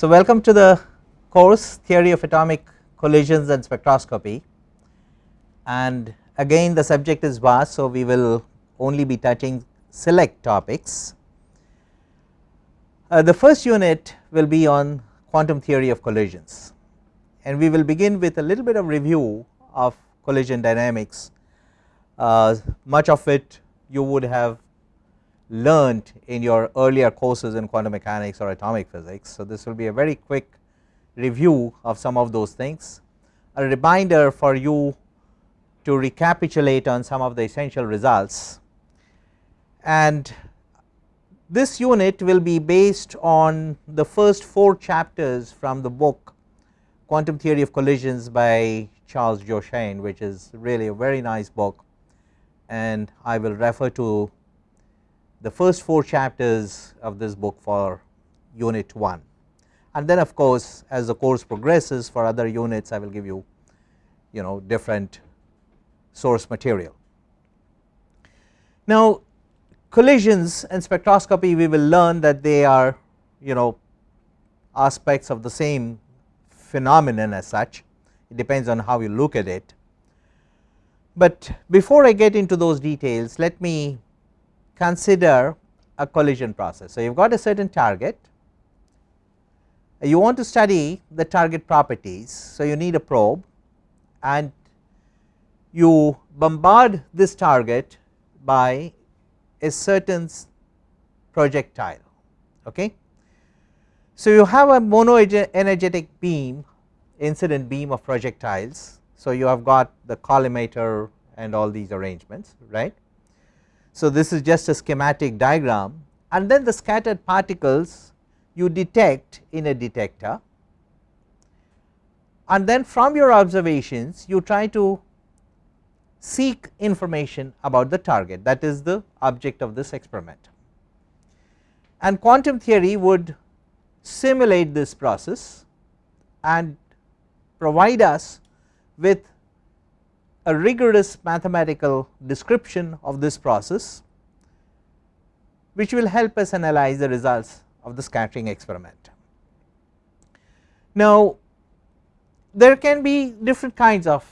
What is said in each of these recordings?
So, welcome to the course theory of atomic collisions and spectroscopy and again the subject is vast. So, we will only be touching select topics. Uh, the first unit will be on quantum theory of collisions and we will begin with a little bit of review of collision dynamics. Uh, much of it you would have learned in your earlier courses in quantum mechanics or atomic physics. So, this will be a very quick review of some of those things, a reminder for you to recapitulate on some of the essential results. And this unit will be based on the first four chapters from the book quantum theory of collisions by Charles Joachain which is really a very nice book. And I will refer to the first four chapters of this book for unit 1 and then of course as the course progresses for other units I will give you you know different source material. Now collisions and spectroscopy we will learn that they are you know aspects of the same phenomenon as such it depends on how you look at it. But before I get into those details let me consider a collision process. So, you have got a certain target you want to study the target properties. So, you need a probe and you bombard this target by a certain projectile. Okay. So, you have a mono energetic beam incident beam of projectiles. So, you have got the collimator and all these arrangements right. So, this is just a schematic diagram and then the scattered particles you detect in a detector and then from your observations you try to seek information about the target that is the object of this experiment. And quantum theory would simulate this process and provide us with a rigorous mathematical description of this process which will help us analyze the results of the scattering experiment. Now there can be different kinds of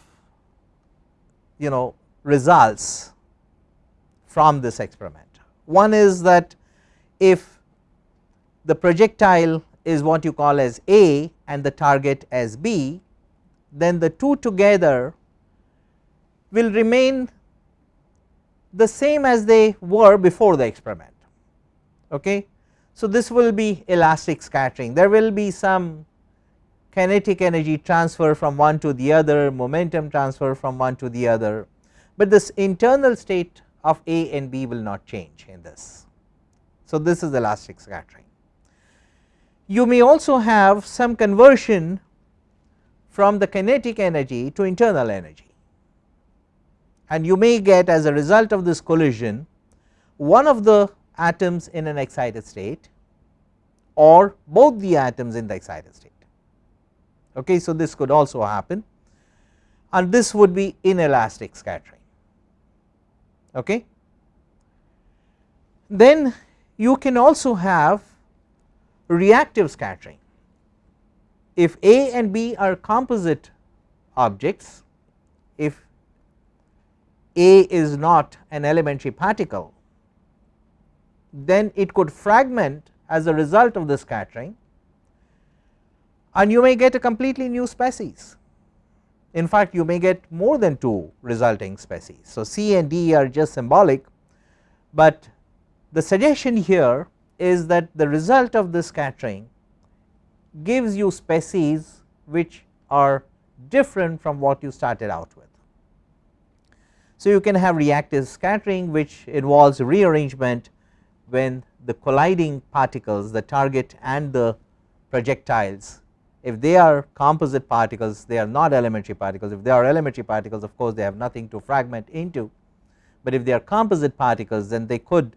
you know results from this experiment. One is that if the projectile is what you call as A and the target as B, then the two together will remain the same as they were before the experiment. Okay. So, this will be elastic scattering there will be some kinetic energy transfer from one to the other momentum transfer from one to the other, but this internal state of A and B will not change in this. So, this is elastic scattering. You may also have some conversion from the kinetic energy to internal energy and you may get as a result of this collision one of the atoms in an excited state or both the atoms in the excited state. Okay. So, this could also happen and this would be inelastic scattering. Okay. Then you can also have reactive scattering. If A and B are composite objects, if a is not an elementary particle, then it could fragment as a result of the scattering and you may get a completely new species. In fact, you may get more than 2 resulting species. So, C and D are just symbolic, but the suggestion here is that the result of the scattering gives you species which are different from what you started out with. So, you can have reactive scattering which involves rearrangement when the colliding particles the target and the projectiles if they are composite particles they are not elementary particles if they are elementary particles of course they have nothing to fragment into, but if they are composite particles then they could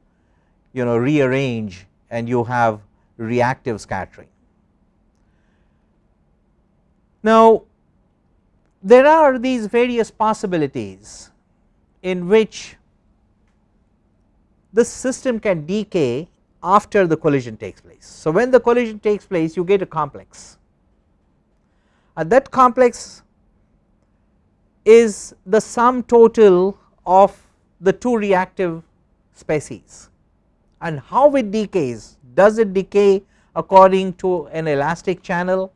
you know rearrange and you have reactive scattering. Now there are these various possibilities in which this system can decay after the collision takes place. So, when the collision takes place you get a complex and that complex is the sum total of the two reactive species and how it decays does it decay according to an elastic channel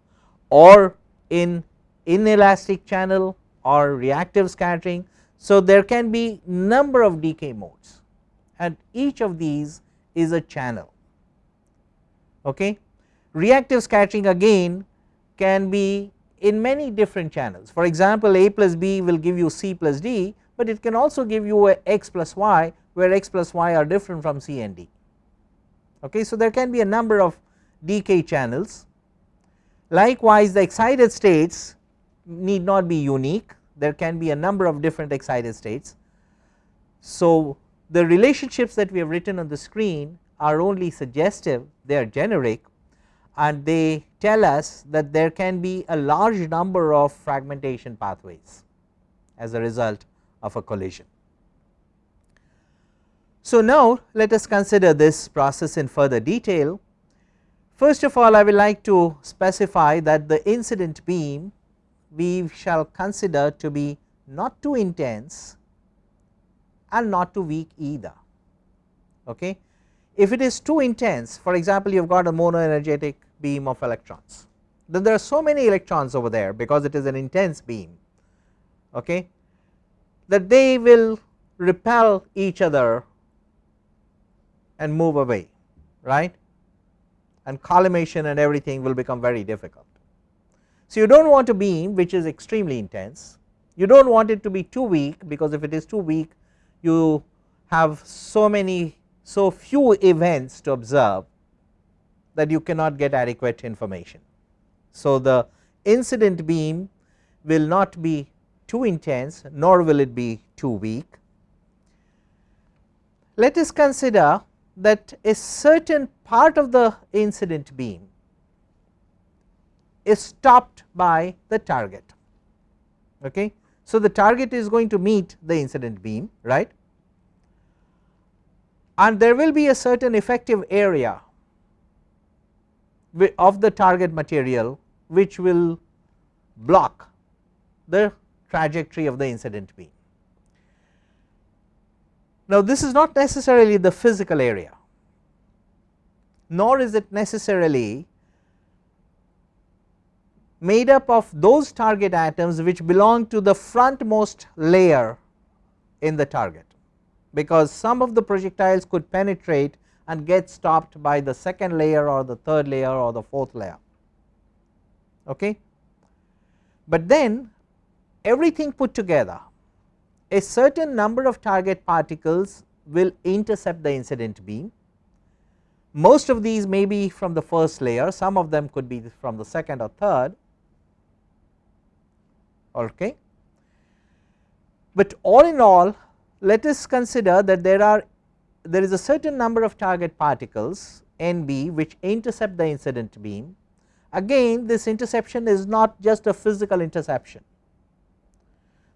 or in inelastic channel or reactive scattering. So, there can be number of decay modes and each of these is a channel. Okay. Reactive scattering again can be in many different channels. For example, A plus B will give you C plus D, but it can also give you a x plus y where x plus y are different from C and D. Okay. So, there can be a number of decay channels. Likewise, the excited states need not be unique, there can be a number of different excited states. So, the relationships that we have written on the screen are only suggestive, they are generic and they tell us that there can be a large number of fragmentation pathways as a result of a collision. So, now let us consider this process in further detail. First of all I would like to specify that the incident beam we shall consider to be not too intense and not too weak either. Okay. If it is too intense for example, you have got a monoenergetic beam of electrons then there are so many electrons over there because it is an intense beam okay, that they will repel each other and move away right and collimation and everything will become very difficult. So, you do not want a beam which is extremely intense, you do not want it to be too weak because if it is too weak you have so many so few events to observe that you cannot get adequate information. So, the incident beam will not be too intense nor will it be too weak. Let us consider that a certain part of the incident beam is stopped by the target. Okay. So, the target is going to meet the incident beam right and there will be a certain effective area of the target material which will block the trajectory of the incident beam. Now, this is not necessarily the physical area nor is it necessarily made up of those target atoms which belong to the frontmost layer in the target, because some of the projectiles could penetrate and get stopped by the second layer or the third layer or the fourth layer. Okay. But then everything put together a certain number of target particles will intercept the incident beam. Most of these may be from the first layer, some of them could be from the second or third. Okay. But all in all let us consider that there are there is a certain number of target particles NB which intercept the incident beam. Again this interception is not just a physical interception,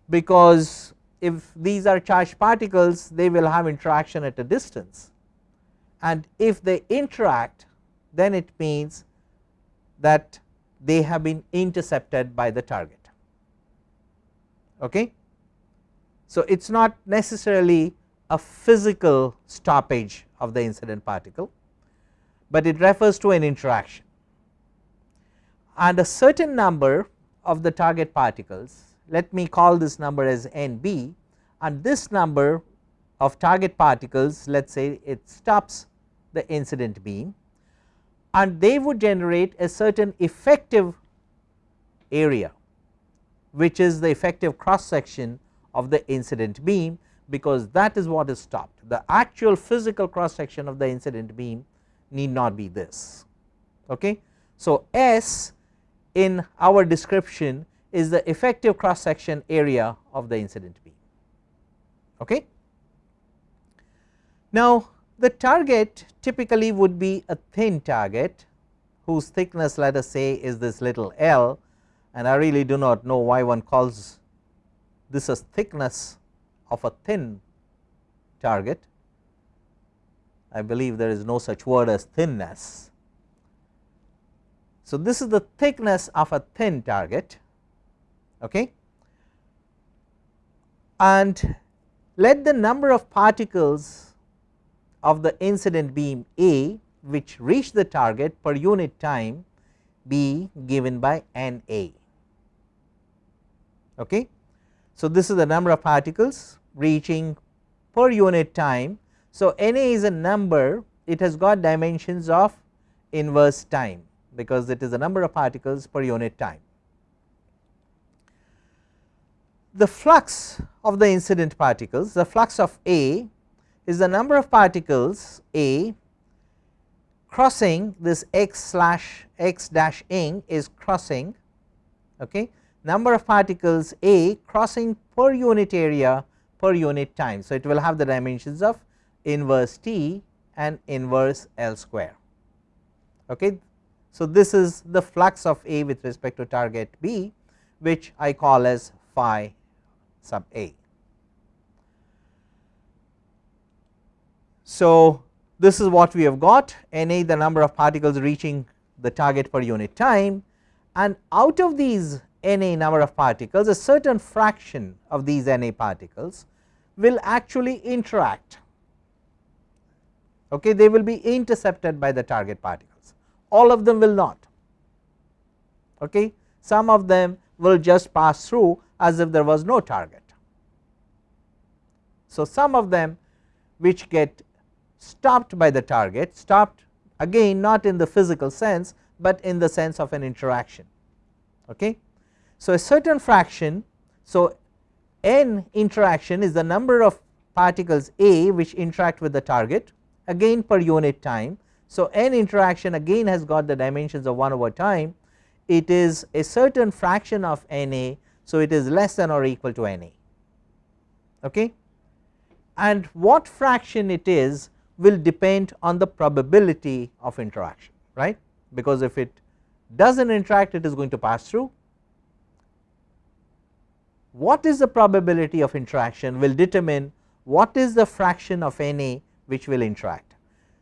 because if these are charged particles they will have interaction at a distance and if they interact then it means that they have been intercepted by the target. Okay. So, it is not necessarily a physical stoppage of the incident particle, but it refers to an interaction and a certain number of the target particles let me call this number as NB and this number of target particles let us say it stops the incident beam and they would generate a certain effective area which is the effective cross section of the incident beam because that is what is stopped. The actual physical cross section of the incident beam need not be this. Okay. So, S in our description is the effective cross section area of the incident beam. Okay. Now, the target typically would be a thin target whose thickness let us say is this little l and I really do not know why one calls this as thickness of a thin target I believe there is no such word as thinness. So, this is the thickness of a thin target okay. and let the number of particles of the incident beam A which reach the target per unit time be given by N A. Okay. So, this is the number of particles reaching per unit time. So, N A is a number it has got dimensions of inverse time because it is the number of particles per unit time. The flux of the incident particles the flux of A is the number of particles A crossing this x slash x dash ing is crossing okay, number of particles A crossing per unit area per unit time. So, it will have the dimensions of inverse t and inverse L square. Okay. So, this is the flux of A with respect to target B which I call as phi sub A. So, this is what we have got N A the number of particles reaching the target per unit time and out of these N A number of particles a certain fraction of these N A particles will actually interact okay they will be intercepted by the target particles all of them will not okay some of them will just pass through as if there was no target so some of them which get stopped by the target stopped again not in the physical sense, but in the sense of an interaction. Okay. So, a certain fraction. So, n interaction is the number of particles A which interact with the target again per unit time. So, n interaction again has got the dimensions of 1 over time it is a certain fraction of N A. So, it is less than or equal to N A okay. and what fraction it is will depend on the probability of interaction right because if it does not interact it is going to pass through. What is the probability of interaction will determine what is the fraction of Na which will interact.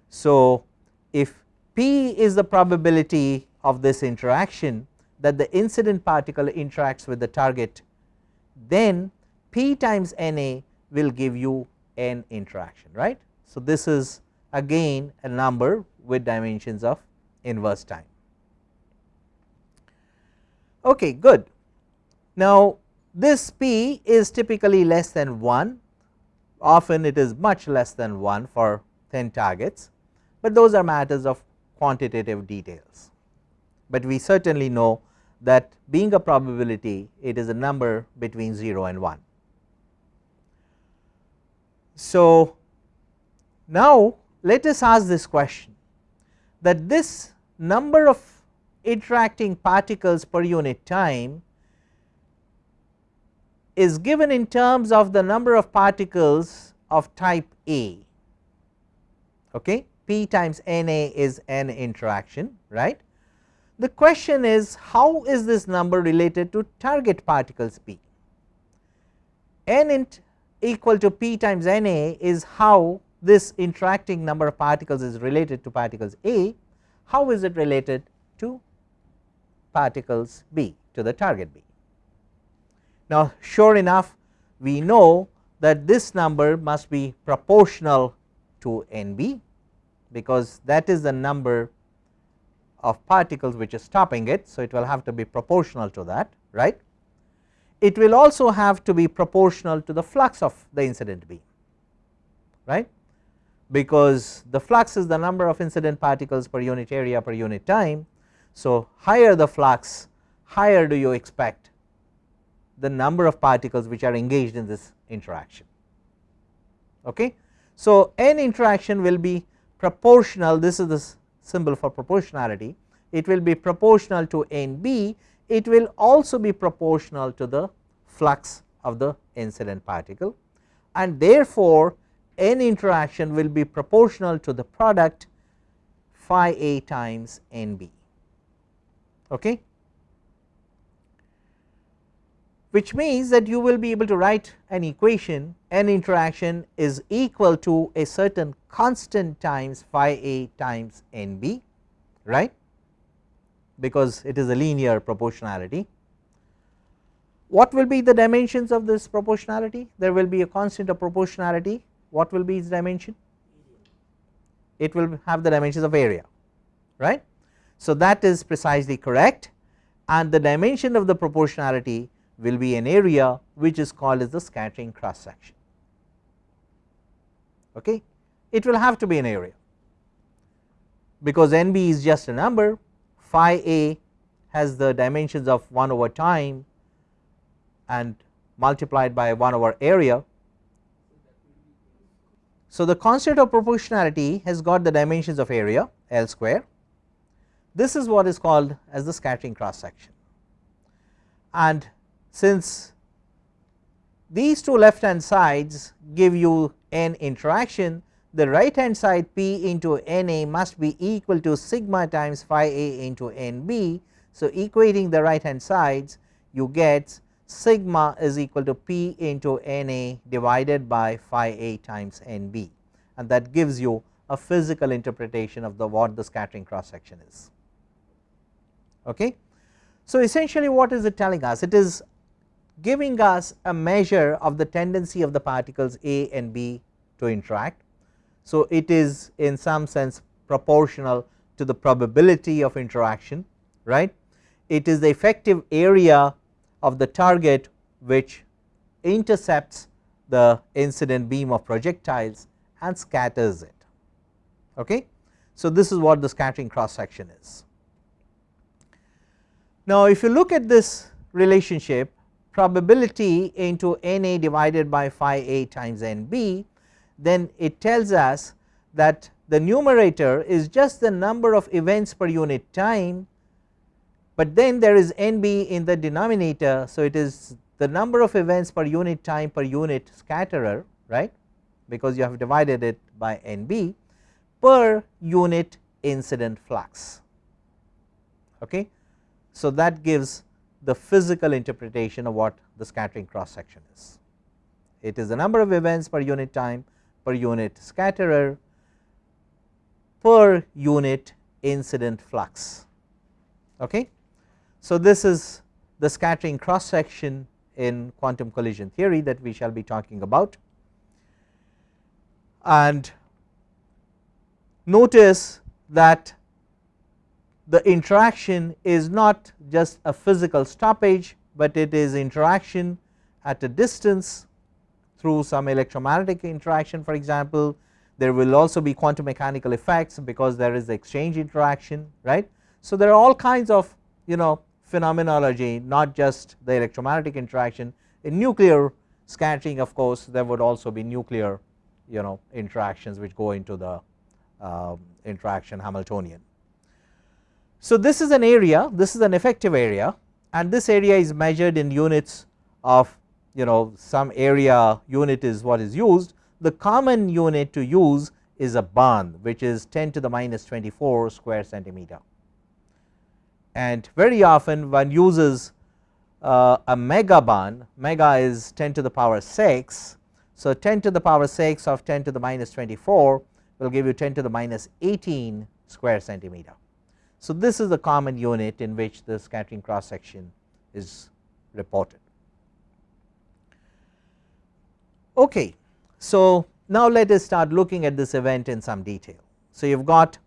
So, if P is the probability of this interaction that the incident particle interacts with the target then P times Na will give you N interaction right. So, this is again a number with dimensions of inverse time. Okay, good. Now, this p is typically less than 1 often it is much less than 1 for thin targets, but those are matters of quantitative details. But we certainly know that being a probability it is a number between 0 and 1. So, now, let us ask this question that this number of interacting particles per unit time is given in terms of the number of particles of type A. Okay. P times N A is n interaction right. The question is how is this number related to target particles P? n int equal to P times N A is how this interacting number of particles is related to particles A, how is it related to particles B to the target B. Now, sure enough we know that this number must be proportional to N B, because that is the number of particles which is stopping it. So, it will have to be proportional to that right. It will also have to be proportional to the flux of the incident beam right because the flux is the number of incident particles per unit area per unit time. So, higher the flux higher do you expect the number of particles which are engaged in this interaction. Okay. So, n interaction will be proportional this is the symbol for proportionality it will be proportional to n b it will also be proportional to the flux of the incident particle and therefore, n interaction will be proportional to the product phi a times n b. Okay. Which means that you will be able to write an equation n interaction is equal to a certain constant times phi a times n b right because it is a linear proportionality. What will be the dimensions of this proportionality? There will be a constant of proportionality. What will be its dimension? It will have the dimensions of area, right. So, that is precisely correct and the dimension of the proportionality will be an area which is called as the scattering cross section. Okay. It will have to be an area because n b is just a number phi a has the dimensions of 1 over time and multiplied by 1 over area. So, the constant of proportionality has got the dimensions of area L square. This is what is called as the scattering cross section and since these two left hand sides give you n interaction the right hand side p into n a must be equal to sigma times phi a into n b. So, equating the right hand sides you get sigma is equal to p into n a divided by phi a times n b and that gives you a physical interpretation of the what the scattering cross section is. Okay. So, essentially what is it telling us? It is giving us a measure of the tendency of the particles A and B to interact so, it is in some sense proportional to the probability of interaction right. It is the effective area of the target which intercepts the incident beam of projectiles and scatters it. Okay. So, this is what the scattering cross section is. Now, if you look at this relationship probability into N A divided by phi a times N B then it tells us that the numerator is just the number of events per unit time, but then there is n b in the denominator. So, it is the number of events per unit time per unit scatterer right because you have divided it by n b per unit incident flux. Okay. So, that gives the physical interpretation of what the scattering cross section is. It is the number of events per unit time per unit scatterer per unit incident flux. Okay. So, this is the scattering cross section in quantum collision theory that we shall be talking about and notice that the interaction is not just a physical stoppage, but it is interaction at a distance through some electromagnetic interaction for example, there will also be quantum mechanical effects because there is the exchange interaction right. So, there are all kinds of you know phenomenology not just the electromagnetic interaction in nuclear scattering of course there would also be nuclear you know interactions which go into the uh, interaction Hamiltonian. So, this is an area this is an effective area and this area is measured in units of you know some area unit is what is used. The common unit to use is a barn which is 10 to the minus 24 square centimeter. And very often one uses uh, a mega barn mega is 10 to the power 6 so 10 to the power 6 of 10 to the minus 24 will give you 10 to the minus 18 square centimeter. So, this is the common unit in which the scattering cross section is reported. Okay. So, now let us start looking at this event in some detail. So, you have got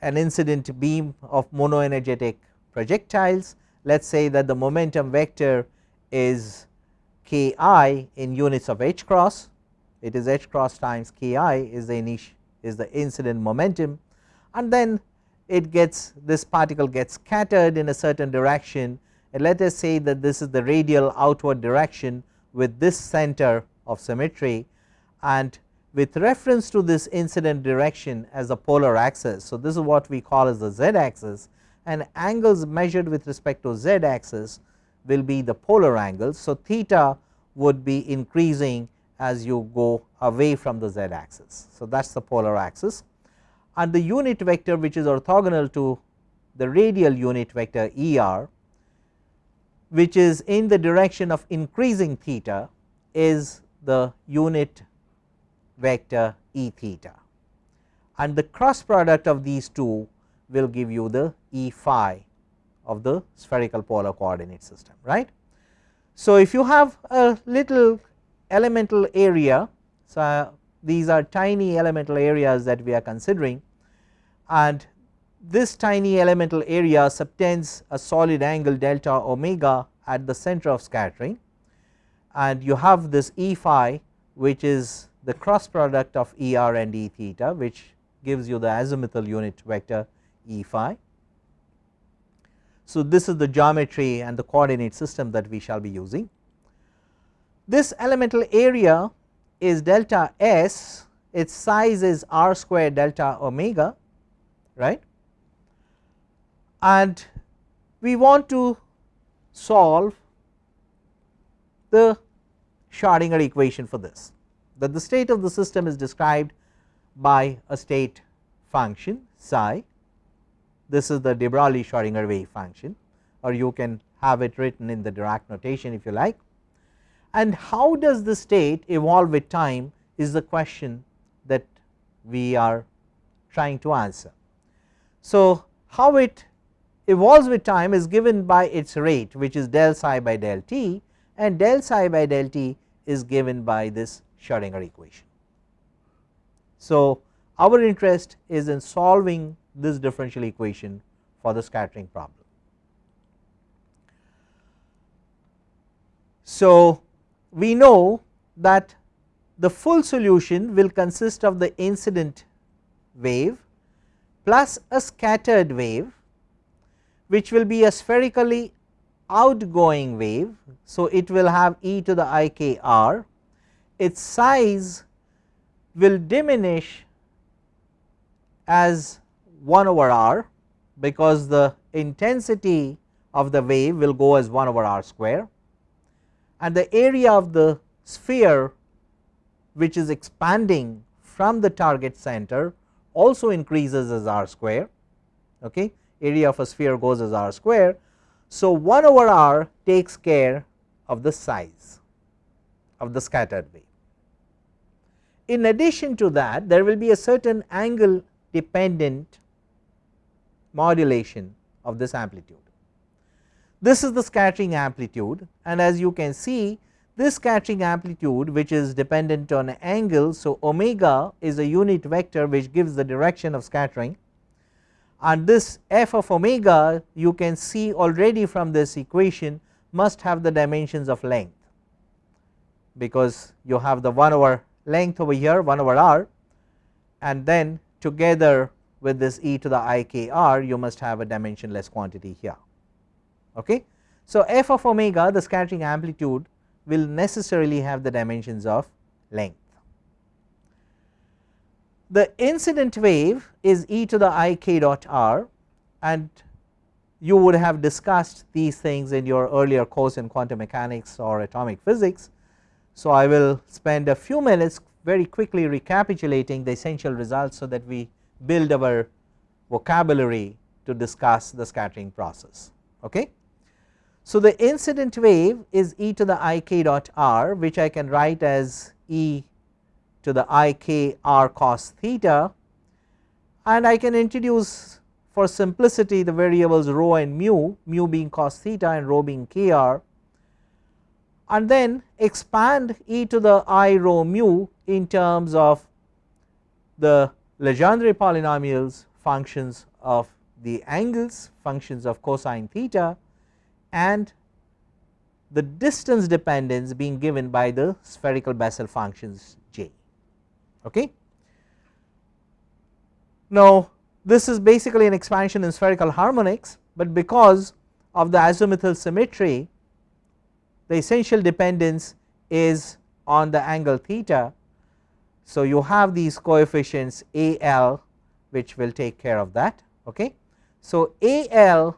an incident beam of monoenergetic projectiles let us say that the momentum vector is k i in units of h cross it is h cross times k i is the is the incident momentum and then it gets this particle gets scattered in a certain direction and let us say that this is the radial outward direction with this center of symmetry and with reference to this incident direction as a polar axis. So, this is what we call as the z axis and angles measured with respect to z axis will be the polar angles. So, theta would be increasing as you go away from the z axis. So, that is the polar axis and the unit vector which is orthogonal to the radial unit vector E r which is in the direction of increasing theta is the unit vector E theta and the cross product of these two will give you the E phi of the spherical polar coordinate system right. So, if you have a little elemental area, so uh, these are tiny elemental areas that we are considering and this tiny elemental area subtends a solid angle delta omega at the center of scattering and you have this E phi which is the cross product of E r and E theta which gives you the azimuthal unit vector E phi. So, this is the geometry and the coordinate system that we shall be using. This elemental area is delta s its size is r square delta omega right? And we want to solve the Schrodinger equation for this that the state of the system is described by a state function psi. This is the de Broglie Schrodinger wave function or you can have it written in the Dirac notation if you like. And how does the state evolve with time is the question that we are trying to answer. So, how it evolves with time is given by its rate which is del psi by del t and del psi by del t is given by this Schrodinger equation. So, our interest is in solving this differential equation for the scattering problem. So, we know that the full solution will consist of the incident wave plus a scattered wave which will be a spherically outgoing wave. So, it will have e to the i k r its size will diminish as 1 over r because the intensity of the wave will go as 1 over r square and the area of the sphere which is expanding from the target center also increases as r square okay area of a sphere goes as r square. So, 1 over r takes care of the size of the scattered wave. In addition to that there will be a certain angle dependent modulation of this amplitude. This is the scattering amplitude and as you can see this scattering amplitude which is dependent on angle. So, omega is a unit vector which gives the direction of scattering and this f of omega you can see already from this equation must have the dimensions of length because you have the 1 over length over here 1 over r and then together with this e to the i k r you must have a dimensionless quantity here. Okay. So, f of omega the scattering amplitude will necessarily have the dimensions of length. The incident wave is e to the i k dot r and you would have discussed these things in your earlier course in quantum mechanics or atomic physics. So, I will spend a few minutes very quickly recapitulating the essential results, so that we build our vocabulary to discuss the scattering process. Okay. So, the incident wave is e to the i k dot r which I can write as e to the i k r cos theta. And I can introduce for simplicity the variables rho and mu, mu being cos theta and rho being k r. And then expand e to the i rho mu in terms of the Legendre polynomials functions of the angles functions of cosine theta and the distance dependence being given by the spherical Bessel functions j. Okay. Now, this is basically an expansion in spherical harmonics, but because of the azimuthal symmetry the essential dependence is on the angle theta. So, you have these coefficients A L which will take care of that. Okay. So, A L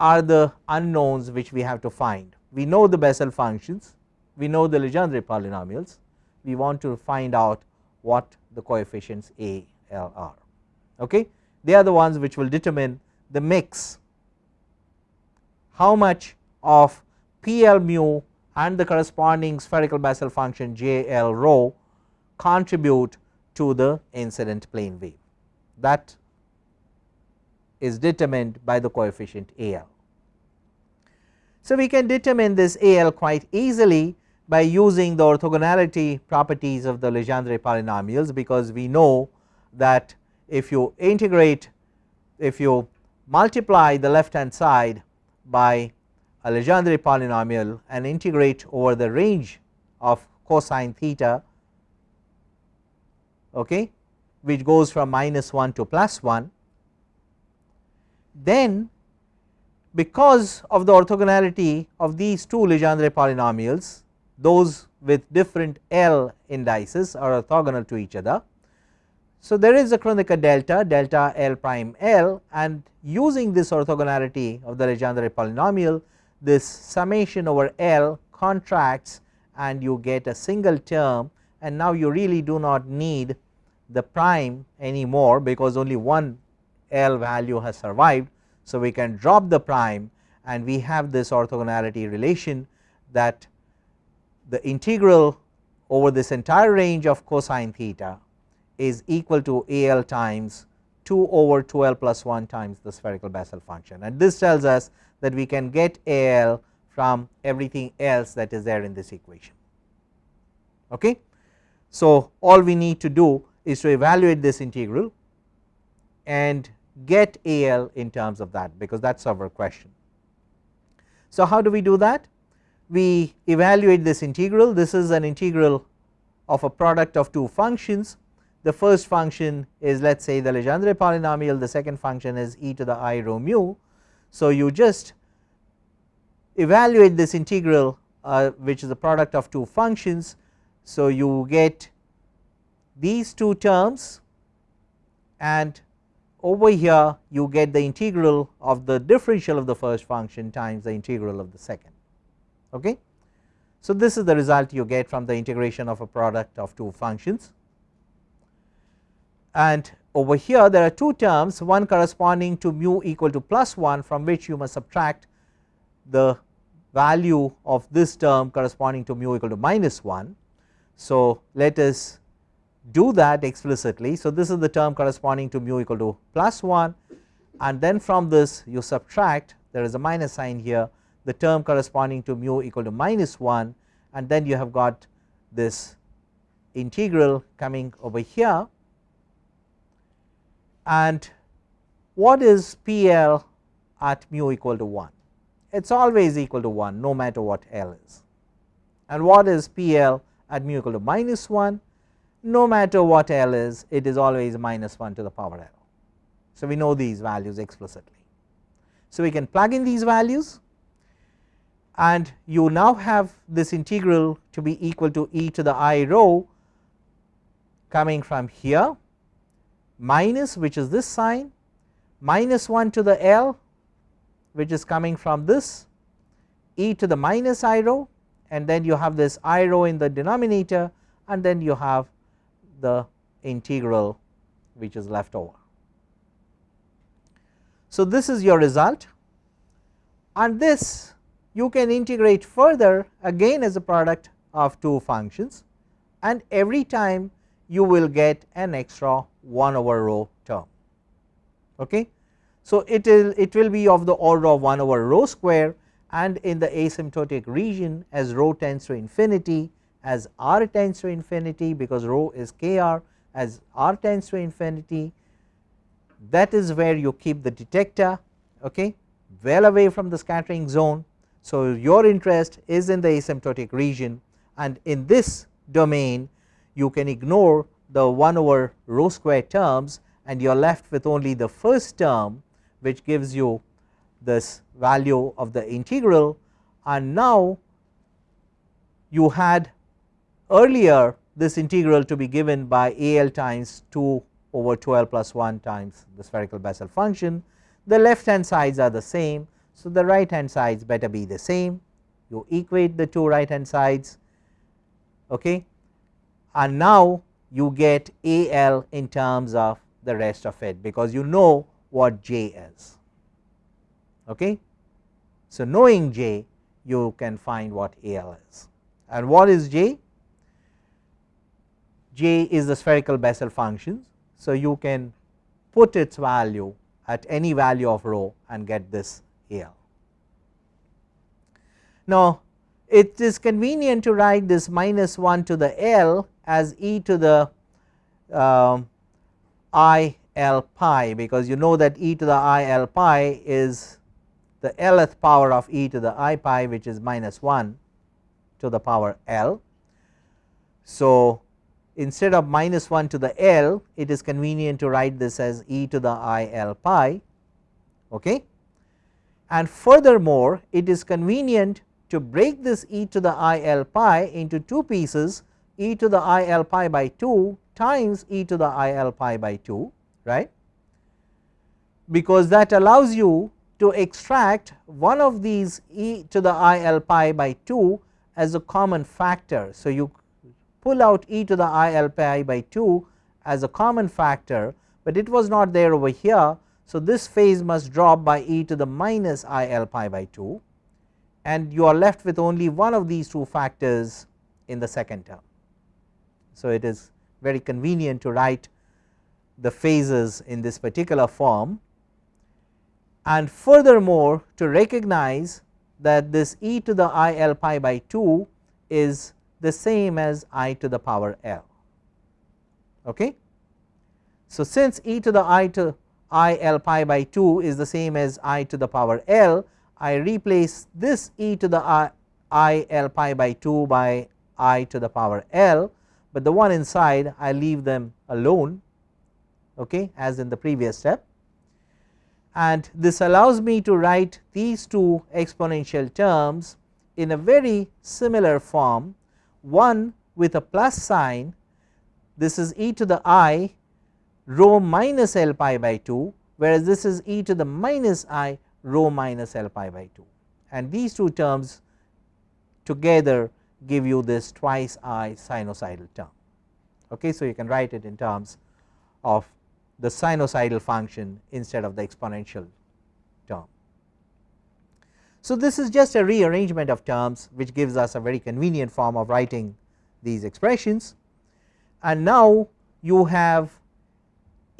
are the unknowns which we have to find. We know the Bessel functions, we know the Legendre polynomials, we want to find out what the coefficients A L are. Okay. They are the ones which will determine the mix, how much of P L mu and the corresponding spherical Bessel function J L rho contribute to the incident plane wave that is determined by the coefficient A L. So, we can determine this A L quite easily by using the orthogonality properties of the Legendre polynomials, because we know that if you integrate if you multiply the left hand side by a Legendre polynomial and integrate over the range of cosine theta okay, which goes from minus 1 to plus 1, then because of the orthogonality of these two Legendre polynomials those with different L indices are orthogonal to each other. So, there is a Kronecker delta delta L prime L and using this orthogonality of the Legendre polynomial this summation over L contracts and you get a single term and now you really do not need the prime anymore because only one L value has survived. So, we can drop the prime and we have this orthogonality relation that the integral over this entire range of cosine theta is equal to A L times 2 over 2 L plus 1 times the spherical Bessel function and this tells us that we can get A L from everything else that is there in this equation. Okay. So, all we need to do is to evaluate this integral and get A L in terms of that because that is our question. So, how do we do that? We evaluate this integral this is an integral of a product of two functions the first function is let us say the Legendre polynomial the second function is e to the i rho mu. So, you just evaluate this integral uh, which is a product of two functions. So, you get these two terms and over here you get the integral of the differential of the first function times the integral of the second. Okay. So, this is the result you get from the integration of a product of two functions and over here there are two terms one corresponding to mu equal to plus 1 from which you must subtract the value of this term corresponding to mu equal to minus 1. So, let us do that explicitly. So, this is the term corresponding to mu equal to plus 1 and then from this you subtract there is a minus sign here the term corresponding to mu equal to minus 1 and then you have got this integral coming over here. And what is PL at mu equal to 1 it is always equal to 1 no matter what L is. And what is PL at mu equal to minus 1 no matter what L is it is always minus 1 to the power L. So, we know these values explicitly. So, we can plug in these values and you now have this integral to be equal to e to the i rho coming from here minus which is this sign minus 1 to the L which is coming from this e to the minus i rho and then you have this i rho in the denominator and then you have the integral which is left over. So, this is your result and this you can integrate further again as a product of two functions and every time you will get an extra 1 over rho term. Okay. So, it will it will be of the order of 1 over rho square and in the asymptotic region as rho tends to infinity as r tends to infinity because rho is k r as r tends to infinity that is where you keep the detector okay, well away from the scattering zone. So, your interest is in the asymptotic region and in this domain you can ignore the 1 over rho square terms and you are left with only the first term which gives you this value of the integral and now you had earlier this integral to be given by A L times 2 over 12 plus 1 times the spherical Bessel function. The left hand sides are the same. So, the right hand sides better be the same you equate the two right hand sides okay. and now you get A L in terms of the rest of it because you know what J is. Okay. So, knowing J you can find what A l is. And what is j? J is the spherical Bessel functions. So, you can put its value at any value of rho and get this l. Now, it is convenient to write this minus 1 to the L as e to the uh, i L pi because you know that e to the i L pi is the Lth power of e to the i pi which is minus 1 to the power L. So, instead of minus 1 to the L it is convenient to write this as e to the i L pi okay. and furthermore it is convenient to break this e to the i L pi into two pieces e to the i L pi by 2 times e to the i L pi by 2 right because that allows you to extract one of these e to the i L pi by 2 as a common factor. So, you pull out e to the i L pi by 2 as a common factor, but it was not there over here. So, this phase must drop by e to the minus i L pi by 2 and you are left with only one of these two factors in the second term. So, it is very convenient to write the phases in this particular form and furthermore to recognize that this e to the i l pi by 2 is the same as i to the power l. Okay. So, since e to the i to i l pi by 2 is the same as i to the power l, I replace this e to the i, i l pi by 2 by i to the power l, but the one inside I leave them alone okay, as in the previous step and this allows me to write these two exponential terms in a very similar form one with a plus sign this is e to the i rho minus l pi by 2 whereas this is e to the minus i rho minus L pi by 2 and these two terms together give you this twice i sinusoidal term. Okay. So, you can write it in terms of the sinusoidal function instead of the exponential. So, this is just a rearrangement of terms which gives us a very convenient form of writing these expressions and now you have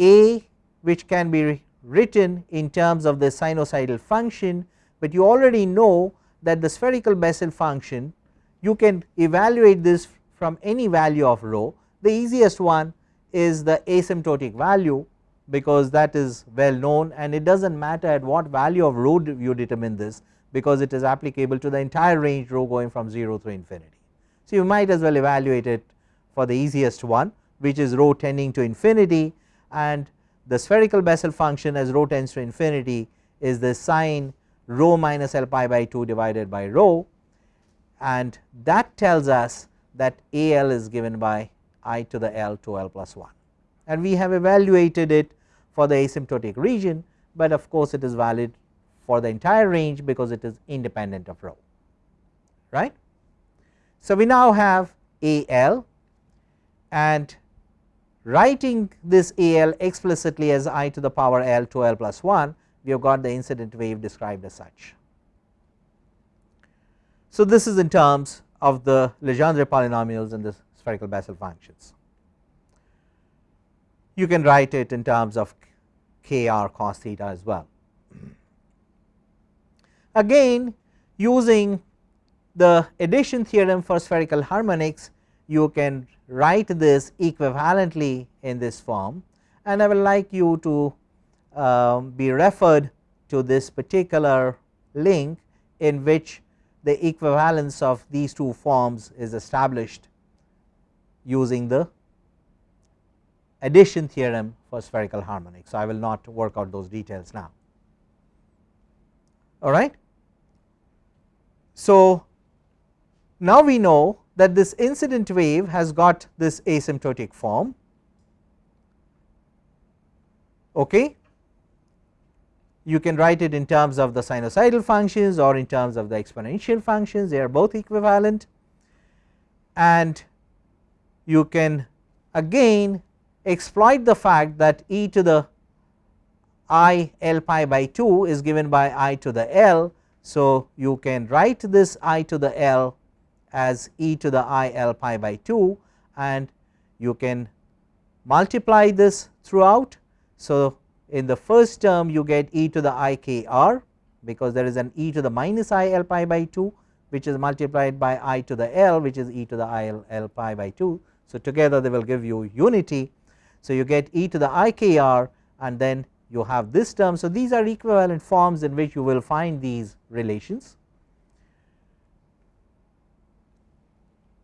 a which can be written in terms of the sinusoidal function, but you already know that the spherical Bessel function you can evaluate this from any value of rho. The easiest one is the asymptotic value because that is well known and it does not matter at what value of rho you determine this because it is applicable to the entire range rho going from 0 to infinity. So, you might as well evaluate it for the easiest one which is rho tending to infinity and the spherical Bessel function as rho tends to infinity is the sine rho minus L pi by 2 divided by rho and that tells us that A L is given by i to the L to L plus 1 and we have evaluated it for the asymptotic region, but of course it is valid for the entire range because it is independent of rho right. So, we now have A L and writing this A L explicitly as i to the power L to L plus 1 we have got the incident wave described as such. So, this is in terms of the Legendre polynomials and the spherical Bessel functions. You can write it in terms of k r cos theta as well. Again using the addition theorem for spherical harmonics you can write this equivalently in this form and I would like you to uh, be referred to this particular link in which the equivalence of these two forms is established using the addition theorem for spherical harmonics. So, I will not work out those details now. All right. So, now we know that this incident wave has got this asymptotic form. Okay. You can write it in terms of the sinusoidal functions or in terms of the exponential functions they are both equivalent and you can again exploit the fact that e to the i L pi by 2 is given by i to the L So, you can write this i to the l as e to the i l pi by 2 and you can multiply this throughout. So, in the first term you get e to the i k r because there is an e to the minus i l pi by 2 which is multiplied by i to the l which is e to the i l, l pi by 2. So, together they will give you unity. So, you get e to the i k r and then you have this term. So, these are equivalent forms in which you will find these relations.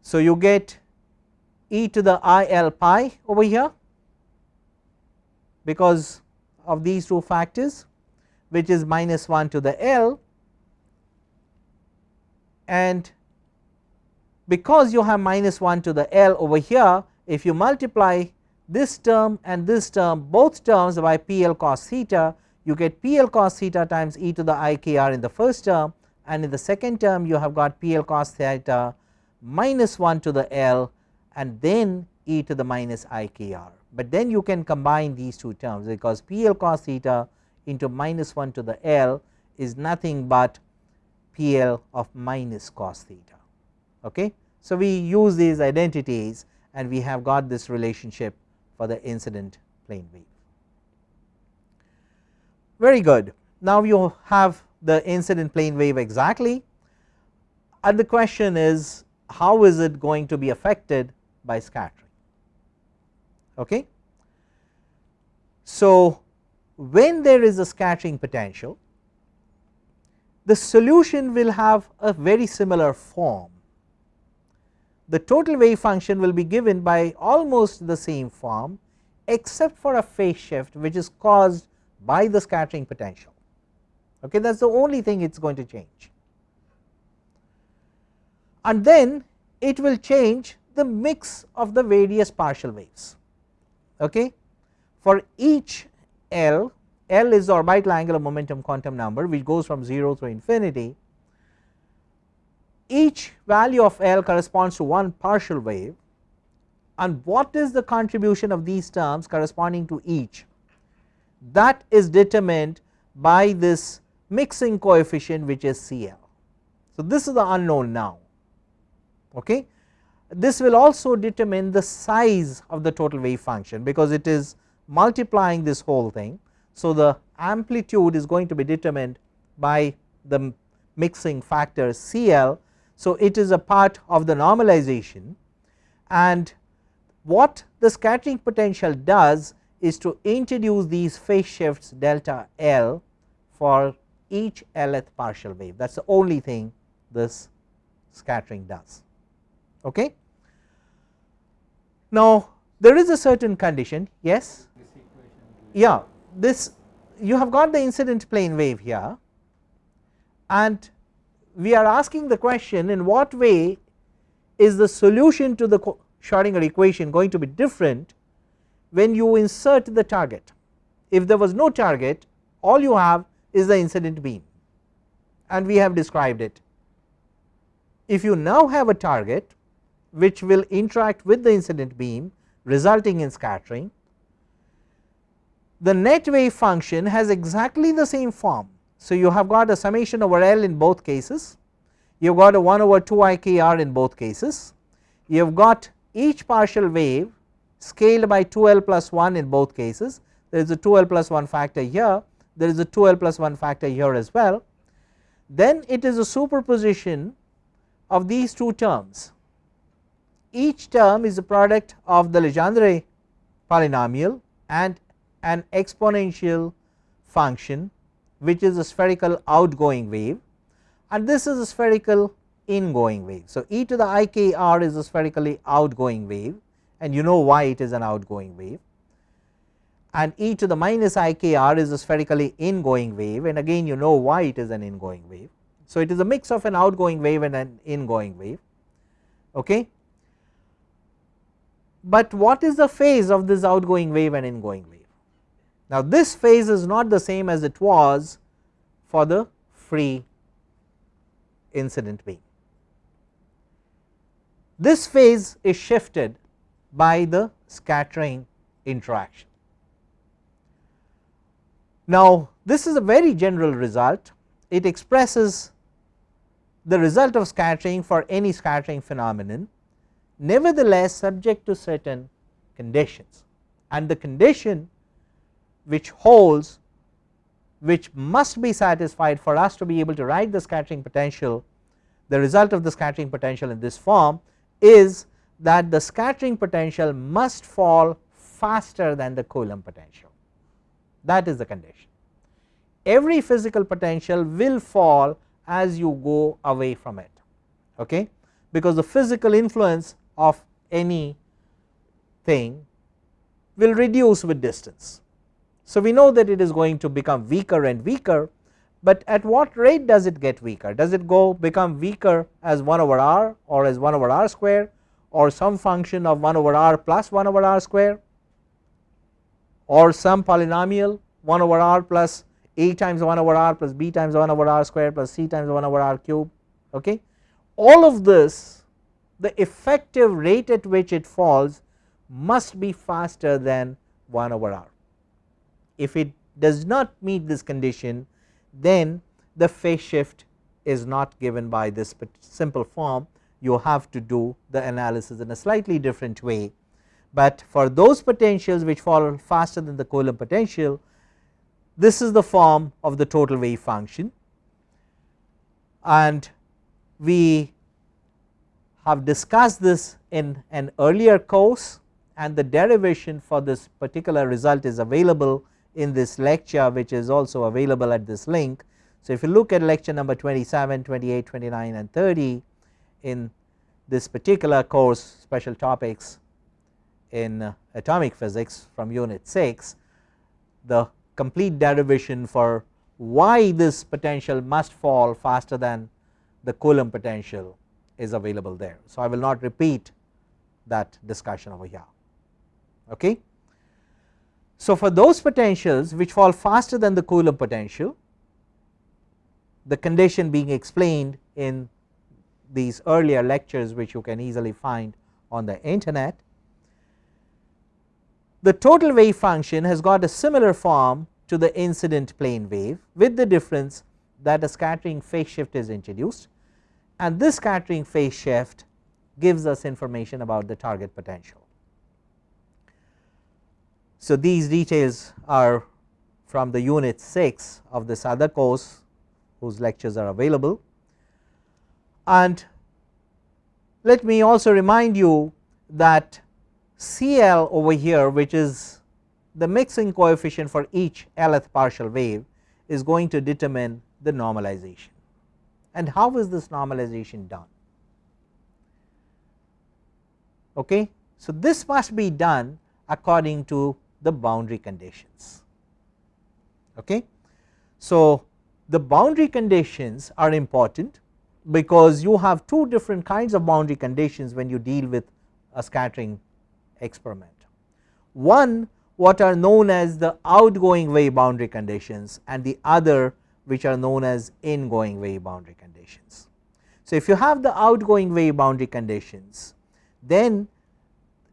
So, you get e to the i l pi over here because of these two factors which is minus 1 to the l and because you have minus 1 to the l over here if you multiply this term and this term both terms by P L cos theta you get P L cos theta times e to the i k r in the first term and in the second term you have got P L cos theta minus 1 to the L and then e to the minus i k r, but then you can combine these two terms because P L cos theta into minus 1 to the L is nothing but P L of minus cos theta. Okay. So, we use these identities and we have got this relationship for the incident plane wave. Very good. Now, you have the incident plane wave exactly and the question is how is it going to be affected by scattering. Okay. So, when there is a scattering potential the solution will have a very similar form the total wave function will be given by almost the same form except for a phase shift which is caused by the scattering potential. Okay, that is the only thing it is going to change. And then it will change the mix of the various partial waves. Okay. For each L, L is the orbital angular momentum quantum number which goes from 0 to infinity each value of L corresponds to one partial wave and what is the contribution of these terms corresponding to each that is determined by this mixing coefficient which is CL. So, this is the unknown now. Okay. This will also determine the size of the total wave function because it is multiplying this whole thing. So, the amplitude is going to be determined by the mixing factor CL so, it is a part of the normalization and what the scattering potential does is to introduce these phase shifts delta L for each Lth partial wave that is the only thing this scattering does. Okay. Now, there is a certain condition yes yeah this you have got the incident plane wave here and we are asking the question in what way is the solution to the Schrodinger equation going to be different when you insert the target. If there was no target all you have is the incident beam and we have described it. If you now have a target which will interact with the incident beam resulting in scattering, the net wave function has exactly the same form so, you have got a summation over L in both cases, you have got a 1 over 2 i k r in both cases, you have got each partial wave scaled by 2 L plus 1 in both cases, there is a 2 L plus 1 factor here, there is a 2 L plus 1 factor here as well. Then it is a superposition of these two terms, each term is a product of the Legendre polynomial and an exponential function which is a spherical outgoing wave and this is a spherical ingoing wave. So, e to the i k r is a spherically outgoing wave and you know why it is an outgoing wave and e to the minus i k r is a spherically ingoing wave and again you know why it is an ingoing wave. So, it is a mix of an outgoing wave and an ingoing wave. Okay. But what is the phase of this outgoing wave and ingoing wave? Now, this phase is not the same as it was for the free incident beam. This phase is shifted by the scattering interaction. Now, this is a very general result it expresses the result of scattering for any scattering phenomenon nevertheless subject to certain conditions and the condition which holds which must be satisfied for us to be able to write the scattering potential the result of the scattering potential in this form is that the scattering potential must fall faster than the Coulomb potential that is the condition. Every physical potential will fall as you go away from it okay because the physical influence of any thing will reduce with distance. So, we know that it is going to become weaker and weaker, but at what rate does it get weaker? Does it go become weaker as 1 over r or as 1 over r square or some function of 1 over r plus 1 over r square or some polynomial 1 over r plus a times 1 over r plus b times 1 over r square plus c times 1 over r cube? Okay. All of this the effective rate at which it falls must be faster than 1 over r. If it does not meet this condition then the phase shift is not given by this simple form. You have to do the analysis in a slightly different way, but for those potentials which fall faster than the Coulomb potential this is the form of the total wave function. And we have discussed this in an earlier course and the derivation for this particular result is available in this lecture which is also available at this link. So, if you look at lecture number 27, 28, 29 and 30 in this particular course special topics in uh, atomic physics from unit 6 the complete derivation for why this potential must fall faster than the Coulomb potential is available there. So, I will not repeat that discussion over here. Okay. So, for those potentials which fall faster than the Coulomb potential the condition being explained in these earlier lectures which you can easily find on the internet the total wave function has got a similar form to the incident plane wave with the difference that a scattering phase shift is introduced and this scattering phase shift gives us information about the target potential. So, these details are from the unit 6 of this other course whose lectures are available and let me also remind you that CL over here which is the mixing coefficient for each lth partial wave is going to determine the normalization. And how is this normalization done? Okay. So, this must be done according to the boundary conditions. Okay. So, the boundary conditions are important because you have two different kinds of boundary conditions when you deal with a scattering experiment. One what are known as the outgoing wave boundary conditions and the other which are known as ingoing wave boundary conditions. So, if you have the outgoing wave boundary conditions then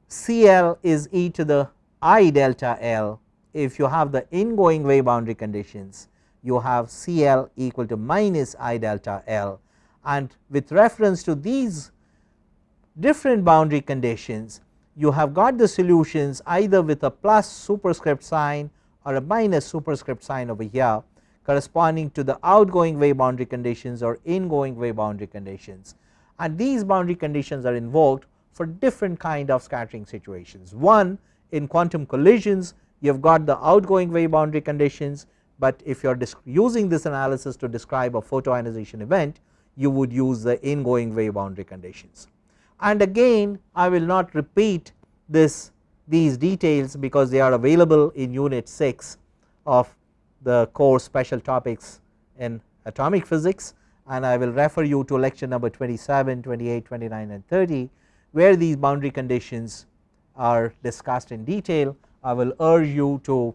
CL is e to the i delta L if you have the ingoing wave boundary conditions you have CL equal to minus i delta L and with reference to these different boundary conditions you have got the solutions either with a plus superscript sign or a minus superscript sign over here corresponding to the outgoing wave boundary conditions or ingoing wave boundary conditions and these boundary conditions are invoked for different kind of scattering situations. One in quantum collisions you have got the outgoing wave boundary conditions, but if you are using this analysis to describe a photoionization event you would use the ingoing wave boundary conditions. And again I will not repeat this these details because they are available in unit 6 of the course special topics in atomic physics and I will refer you to lecture number 27, 28, 29 and 30 where these boundary conditions are discussed in detail. I will urge you to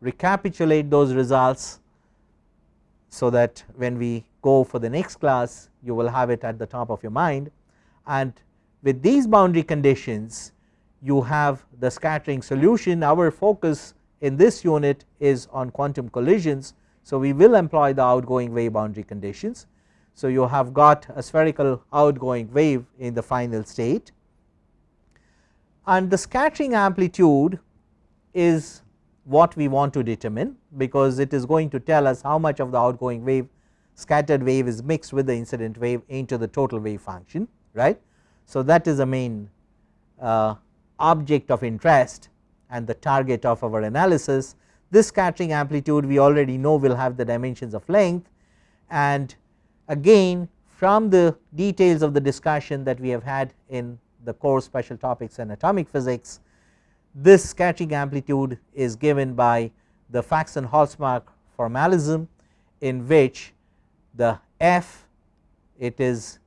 recapitulate those results so that when we go for the next class you will have it at the top of your mind and with these boundary conditions you have the scattering solution our focus in this unit is on quantum collisions. So, we will employ the outgoing wave boundary conditions. So, you have got a spherical outgoing wave in the final state and the scattering amplitude is what we want to determine because it is going to tell us how much of the outgoing wave scattered wave is mixed with the incident wave into the total wave function right. So, that is the main uh, object of interest and the target of our analysis. This scattering amplitude we already know will have the dimensions of length and again from the details of the discussion that we have had in the core special topics in atomic physics, this scattering amplitude is given by the Faxen Holtsmark formalism in which the f it is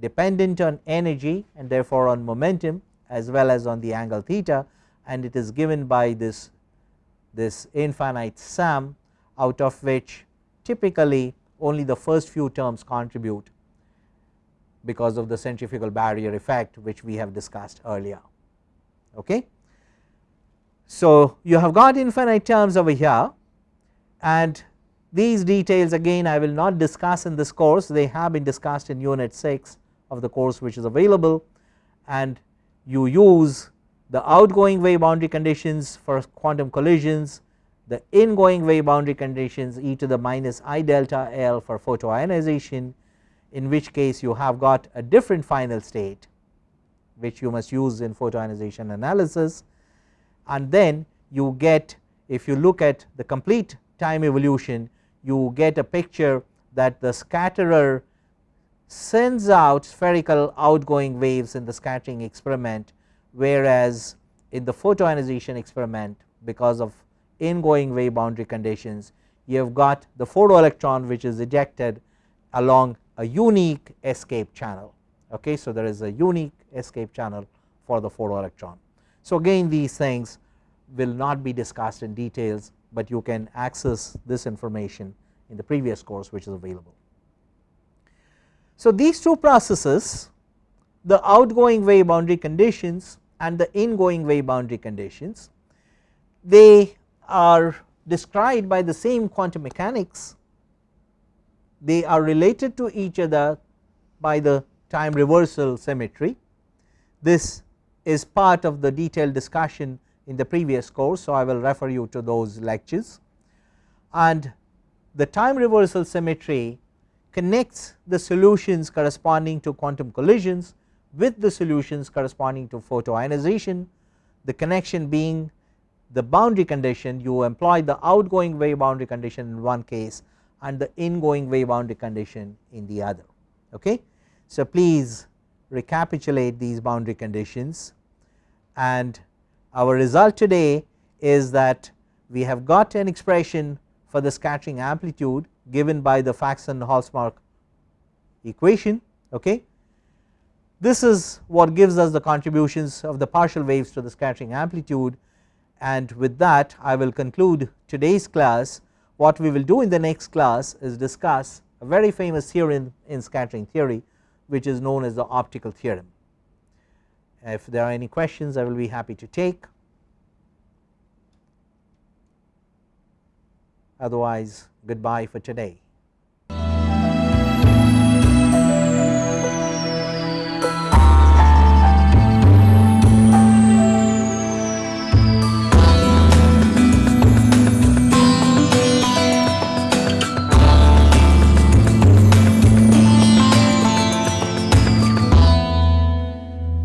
dependent on energy and therefore on momentum as well as on the angle theta and it is given by this this infinite sum out of which typically only the first few terms contribute because of the centrifugal barrier effect which we have discussed earlier. Okay. So, you have got infinite terms over here and these details again I will not discuss in this course they have been discussed in unit 6 of the course which is available and you use the outgoing wave boundary conditions for quantum collisions the ingoing wave boundary conditions e to the minus i delta L for photoionization in which case you have got a different final state which you must use in photoionization analysis. And then you get if you look at the complete time evolution you get a picture that the scatterer sends out spherical outgoing waves in the scattering experiment whereas in the photoionization experiment because of ingoing wave boundary conditions you have got the photoelectron which is ejected along a unique escape channel. Okay. So, there is a unique escape channel for the photoelectron. So, again these things will not be discussed in details, but you can access this information in the previous course which is available. So, these two processes the outgoing wave boundary conditions and the ingoing wave boundary conditions they are described by the same quantum mechanics they are related to each other by the time reversal symmetry. This is part of the detailed discussion in the previous course. So, I will refer you to those lectures and the time reversal symmetry connects the solutions corresponding to quantum collisions with the solutions corresponding to photoionization the connection being the boundary condition you employ the outgoing wave boundary condition in one case and the ingoing wave boundary condition in the other. Okay. So, please recapitulate these boundary conditions and our result today is that we have got an expression for the scattering amplitude given by the Faxen Holtsmark equation. Okay. This is what gives us the contributions of the partial waves to the scattering amplitude and with that I will conclude today's class what we will do in the next class is discuss a very famous theorem in scattering theory which is known as the optical theorem. If there are any questions I will be happy to take otherwise goodbye for today.